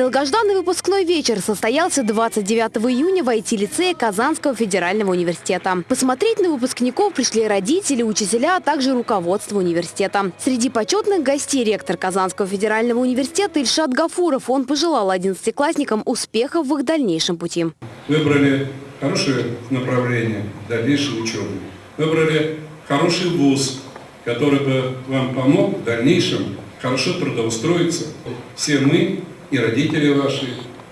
Долгожданный выпускной вечер состоялся 29 июня в IT-лицее Казанского федерального университета. Посмотреть на выпускников пришли родители, учителя, а также руководство университета. Среди почетных гостей ректор Казанского федерального университета Ильшат Гафуров. Он пожелал одиннадцатиклассникам успехов в их дальнейшем пути. Выбрали хорошее направление дальнейшей учебы. Выбрали хороший вуз, который бы вам помог в дальнейшем хорошо трудоустроиться. Все мы и родители ваши,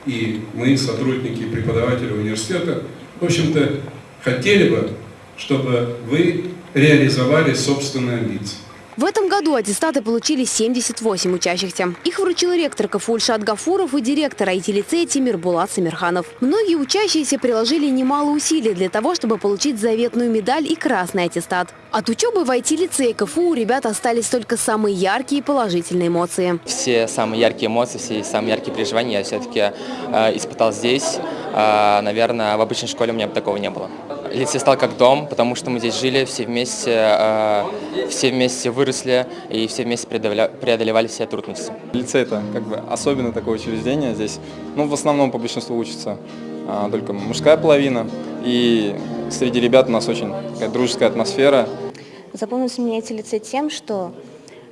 и мы, сотрудники преподаватели университета, в общем-то, хотели бы, чтобы вы реализовали собственные амбиции. В этом году аттестаты получили 78 учащихся. Их вручил ректор КФУ Ильшат Гафуров и директор IT-лицея Тимир Булат Самирханов. Многие учащиеся приложили немало усилий для того, чтобы получить заветную медаль и красный аттестат. От учебы в IT-лицее КФУ у ребят остались только самые яркие и положительные эмоции. Все самые яркие эмоции, все самые яркие переживания я все-таки э, испытал здесь. Э, наверное, в обычной школе у меня бы такого не было. Лицей стал как дом, потому что мы здесь жили все вместе, э, все вместе выросли и все вместе преодолевали, преодолевали все трудности. Лицей это как бы особенно такое учреждение здесь. Ну, в основном по большинству учатся а, только мужская половина. И среди ребят у нас очень такая дружеская атмосфера. Запомнился мне эти лицей тем, что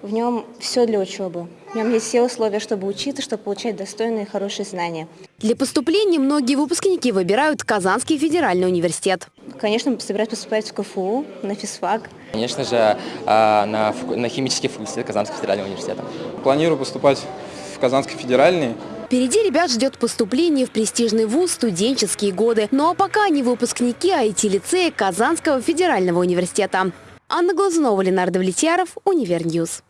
в нем все для учебы. В нем есть все условия, чтобы учиться, чтобы получать достойные и хорошие знания. Для поступления многие выпускники выбирают Казанский федеральный университет. Конечно, собираюсь поступать в КФУ, на физфак. Конечно же, на, фак- на химический факультет Казанского федерального университета. Планирую поступать в Казанский федеральный. Впереди ребят ждет поступление в престижный вуз студенческие годы. Ну а пока они выпускники IT-лицея Казанского федерального университета. Анна Глазунова, Ленардо Влетьяров, Универньюз.